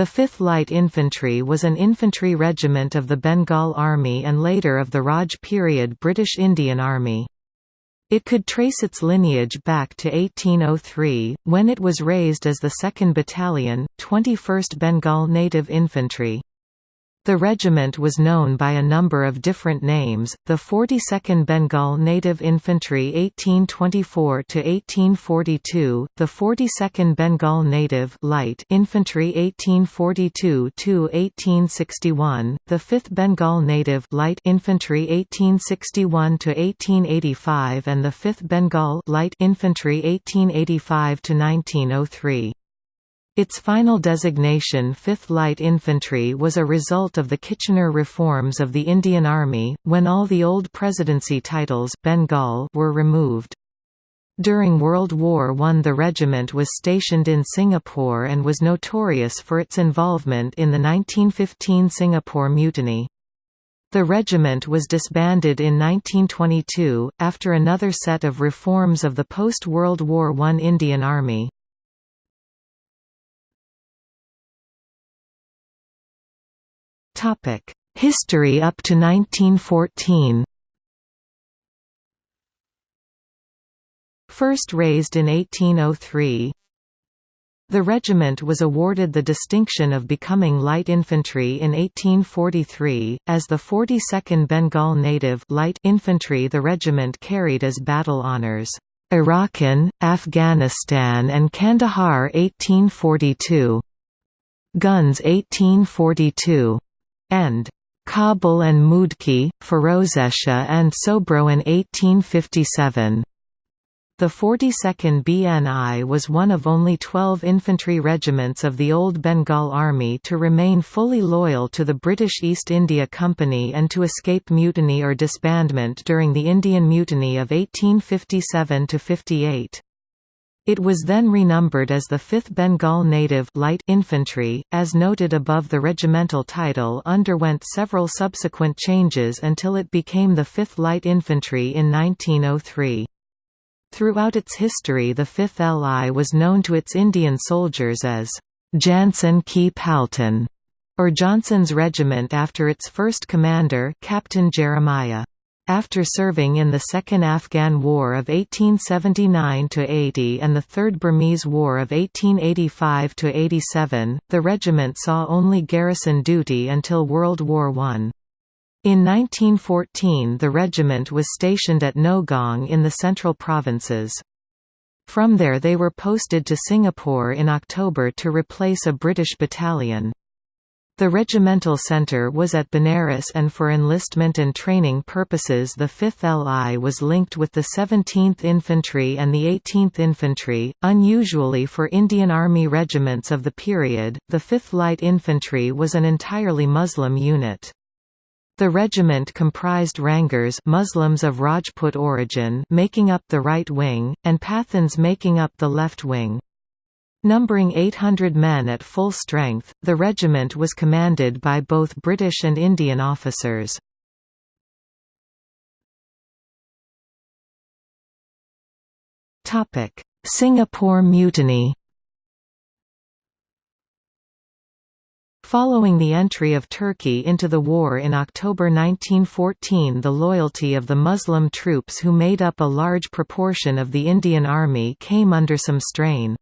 The 5th Light Infantry was an infantry regiment of the Bengal Army and later of the Raj period British Indian Army. It could trace its lineage back to 1803, when it was raised as the 2nd Battalion, 21st Bengal Native Infantry. The regiment was known by a number of different names, the 42nd Bengal Native Infantry 1824–1842, the 42nd Bengal Native Light Infantry 1842–1861, the 5th Bengal Native Light Infantry 1861–1885 and the 5th Bengal Light Infantry 1885–1903. Its final designation 5th Light Infantry was a result of the Kitchener reforms of the Indian Army, when all the old presidency titles Bengal were removed. During World War I the regiment was stationed in Singapore and was notorious for its involvement in the 1915 Singapore Mutiny. The regiment was disbanded in 1922, after another set of reforms of the post-World War I Indian Army. History up to 1914 First raised in 1803, the regiment was awarded the distinction of becoming light infantry in 1843, as the 42nd Bengal Native light infantry the regiment carried as battle honours, Arakan, Afghanistan and Kandahar 1842. Ghuznee 1842 and Kabul and Moodki, Firozeshah and Sobraon in 1857. The 42nd BNI was one of only 12 infantry regiments of the Old Bengal Army to remain fully loyal to the British East India Company and to escape mutiny or disbandment during the Indian Mutiny of 1857–58. It was then renumbered as the 5th Bengal Native Light Infantry, as noted above the regimental title underwent several subsequent changes until it became the 5th Light Infantry in 1903. Throughout its history the 5th LI was known to its Indian soldiers as Jansen Ki Palton, or Johnson's Regiment after its first commander Captain Jeremiah. After serving in the Second Afghan War of 1879–80 and the Third Burmese War of 1885–87, the regiment saw only garrison duty until World War I. In 1914 the regiment was stationed at Nowgong in the Central Provinces. From there they were posted to Singapore in October to replace a British battalion. The regimental centre was at Benares and for enlistment and training purposes the 5th LI was linked with the 17th Infantry and the 18th Infantry. Unusually for Indian Army regiments of the period, the 5th Light Infantry was an entirely Muslim unit. The regiment comprised Ranghars Muslims of Rajput origin making up the right wing, and Pathans making up the left wing. Numbering 800 men at full strength, the regiment was commanded by both British and Indian officers. Singapore Mutiny Following the entry of Turkey into the war in October 1914 the loyalty of the Muslim troops who made up a large proportion of the Indian Army came under some strain.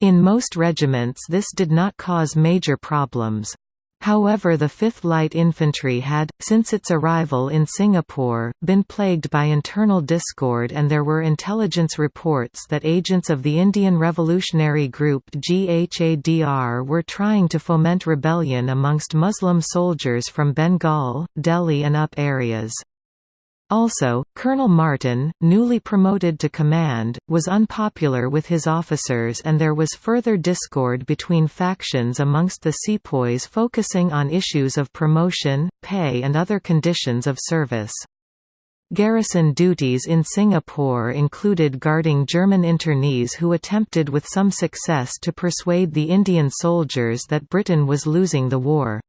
In most regiments this did not cause major problems. However the 5th Light Infantry had, since its arrival in Singapore, been plagued by internal discord and there were intelligence reports that agents of the Indian Revolutionary Group Ghadar were trying to foment rebellion amongst Muslim soldiers from Bengal, Delhi and up areas. Also, Colonel Martin, newly promoted to command, was unpopular with his officers and there was further discord between factions amongst the sepoys focusing on issues of promotion, pay and other conditions of service. Garrison duties in Singapore included guarding German internees who attempted with some success to persuade the Indian soldiers that Britain was losing the war.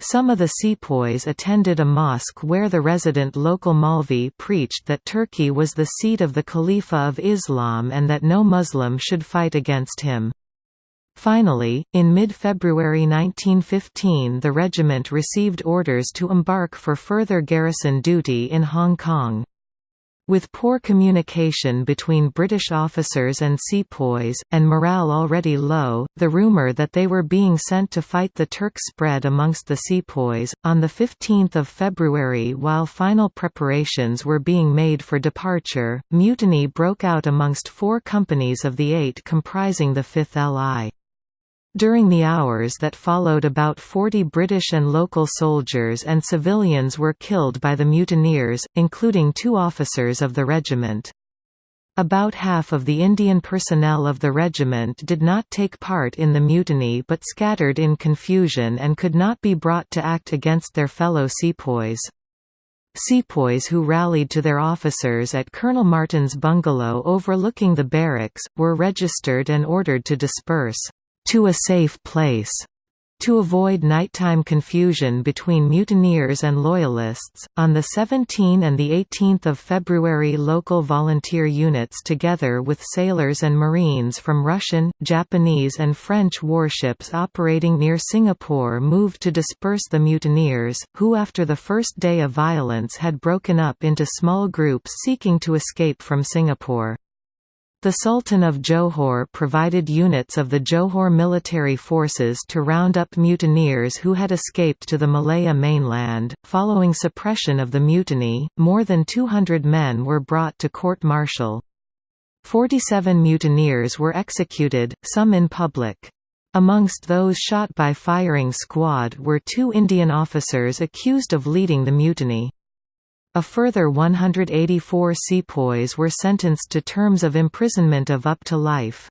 Some of the sepoys attended a mosque where the resident local Maulvi preached that Turkey was the seat of the Khalifa of Islam and that no Muslim should fight against him. Finally, in mid-February 1915 the regiment received orders to embark for further garrison duty in Hong Kong. With poor communication between British officers and sepoys, and morale already low, the rumour that they were being sent to fight the Turks spread amongst the sepoys. On 15 February, while final preparations were being made for departure, mutiny broke out amongst four companies of the eight comprising the 5th LI. During the hours that followed about 40 British and local soldiers and civilians were killed by the mutineers, including two officers of the regiment. About half of the Indian personnel of the regiment did not take part in the mutiny but scattered in confusion and could not be brought to act against their fellow sepoys. Sepoys who rallied to their officers at Colonel Martin's bungalow overlooking the barracks, were registered and ordered to disperse to a safe place to avoid nighttime confusion between mutineers and loyalists, on the 17 and the 18th of February local volunteer units together with sailors and marines from Russian, Japanese and French warships operating near Singapore moved to disperse the mutineers, who after the first day of violence had broken up into small groups seeking to escape from Singapore. The Sultan of Johor provided units of the Johor military forces to round up mutineers who had escaped to the Malaya mainland. Following suppression of the mutiny, more than 200 men were brought to court martial. 47 mutineers were executed, some in public. Amongst those shot by firing squad were two Indian officers accused of leading the mutiny. A further 184 sepoys were sentenced to terms of imprisonment of up to life.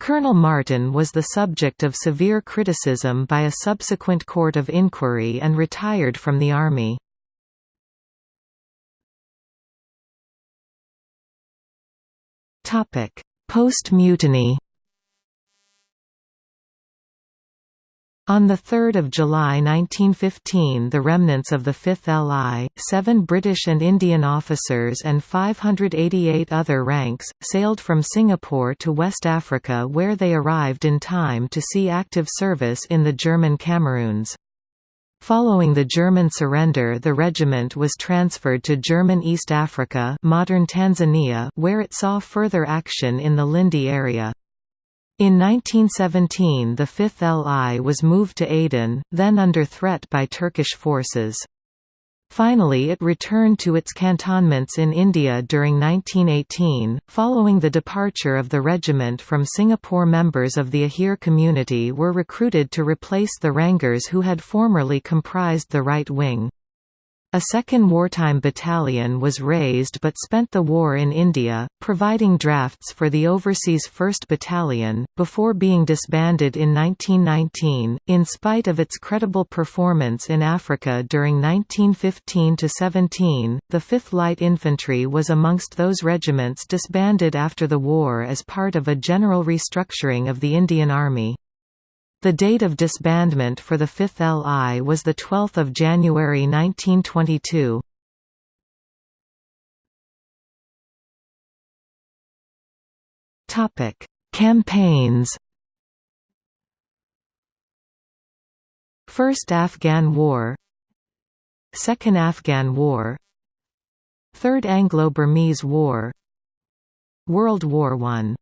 Colonel Martin was the subject of severe criticism by a subsequent court of inquiry and retired from the army. Post-mutiny On 3 July 1915 the remnants of the 5th LI, seven British and Indian officers and 588 other ranks, sailed from Singapore to West Africa where they arrived in time to see active service in the German Cameroons. Following the German surrender the regiment was transferred to German East Africa modern Tanzania where it saw further action in the Lindi area. In 1917 the 5th LI was moved to Aden, then under threat by Turkish forces. Finally it returned to its cantonments in India during 1918. Following the departure of the regiment from Singapore members of the Ahir community were recruited to replace the Ranghars who had formerly comprised the right wing. A second wartime battalion was raised but spent the war in India, providing drafts for the overseas 1st Battalion, before being disbanded in 1919. In spite of its credible performance in Africa during 1915–17, the 5th Light Infantry was amongst those regiments disbanded after the war as part of a general restructuring of the Indian Army. The date of disbandment for the 5th LI was 12 January 1922. Campaigns. First Afghan War. Second Afghan War. Third Anglo-Burmese War. World War I